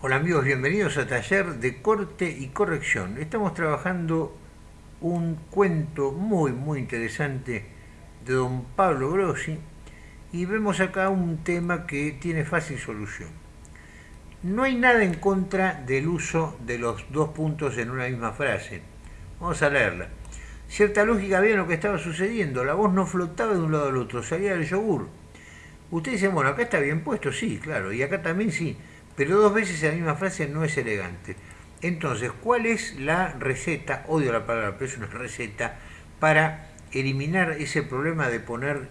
Hola amigos, bienvenidos a Taller de Corte y Corrección. Estamos trabajando un cuento muy muy interesante de don Pablo Grossi y vemos acá un tema que tiene fácil solución. No hay nada en contra del uso de los dos puntos en una misma frase. Vamos a leerla. Cierta lógica había en lo que estaba sucediendo. La voz no flotaba de un lado al otro, salía del yogur. Ustedes dicen, bueno, acá está bien puesto, sí, claro, y acá también sí pero dos veces la misma frase no es elegante. Entonces, ¿cuál es la receta? Odio la palabra, pero es una receta para eliminar ese problema de poner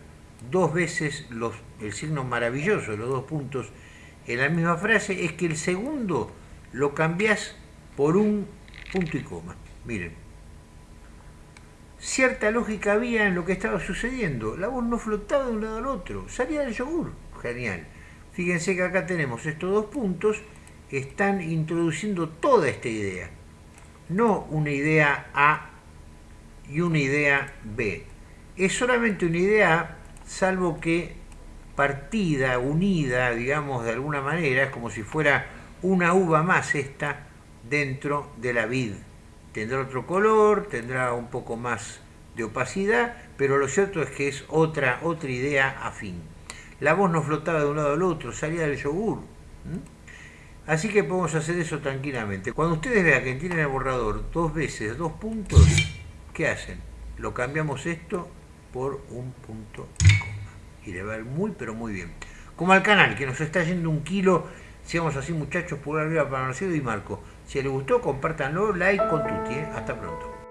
dos veces los, el signo maravilloso los dos puntos en la misma frase, es que el segundo lo cambias por un punto y coma. Miren, cierta lógica había en lo que estaba sucediendo. La voz no flotaba de un lado al otro, salía del yogur. Genial. Fíjense que acá tenemos estos dos puntos, están introduciendo toda esta idea. No una idea A y una idea B. Es solamente una idea A, salvo que partida, unida, digamos, de alguna manera, es como si fuera una uva más esta dentro de la vid. Tendrá otro color, tendrá un poco más de opacidad, pero lo cierto es que es otra, otra idea afín la voz no flotaba de un lado al otro, salía del yogur. Así que podemos hacer eso tranquilamente. Cuando ustedes vean que tienen el borrador dos veces, dos puntos, ¿qué hacen? Lo cambiamos esto por un punto y coma. Y le va a ir muy, pero muy bien. Como al canal, que nos está yendo un kilo, seamos así muchachos, por arriba para Marcelo y Marco. Si les gustó, compártanlo, like con tutti. ¿eh? Hasta pronto.